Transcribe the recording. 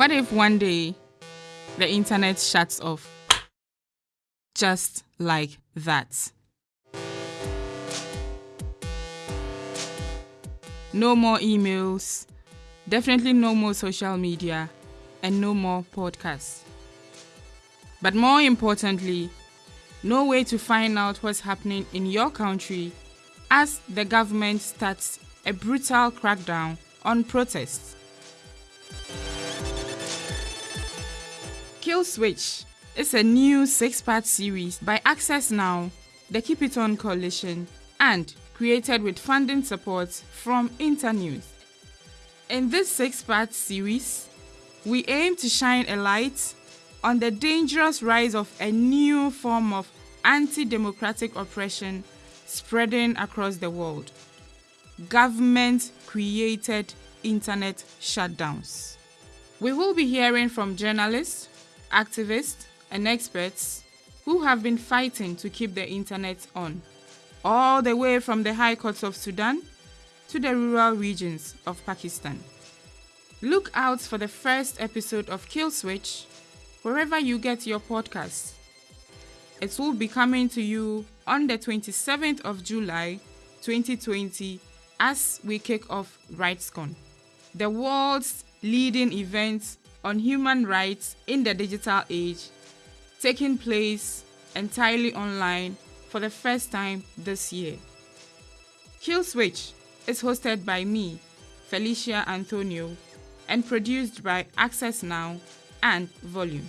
What if one day the internet shuts off? Just like that. No more emails, definitely no more social media, and no more podcasts. But more importantly, no way to find out what's happening in your country as the government starts a brutal crackdown on protests. Kill Switch is a new six part series by Access Now, the Keep It On Coalition, and created with funding support from Internews. In this six part series, we aim to shine a light on the dangerous rise of a new form of anti democratic oppression spreading across the world government created internet shutdowns. We will be hearing from journalists, activists, and experts who have been fighting to keep the internet on, all the way from the high courts of Sudan to the rural regions of Pakistan. Look out for the first episode of Kill Switch wherever you get your podcasts. It will be coming to you on the 27th of July 2020 as we kick off RightsCon, the world's leading event on human rights in the digital age, taking place entirely online for the first time this year. Kill Switch is hosted by me, Felicia Anthonio, and produced by Access Now and Volume.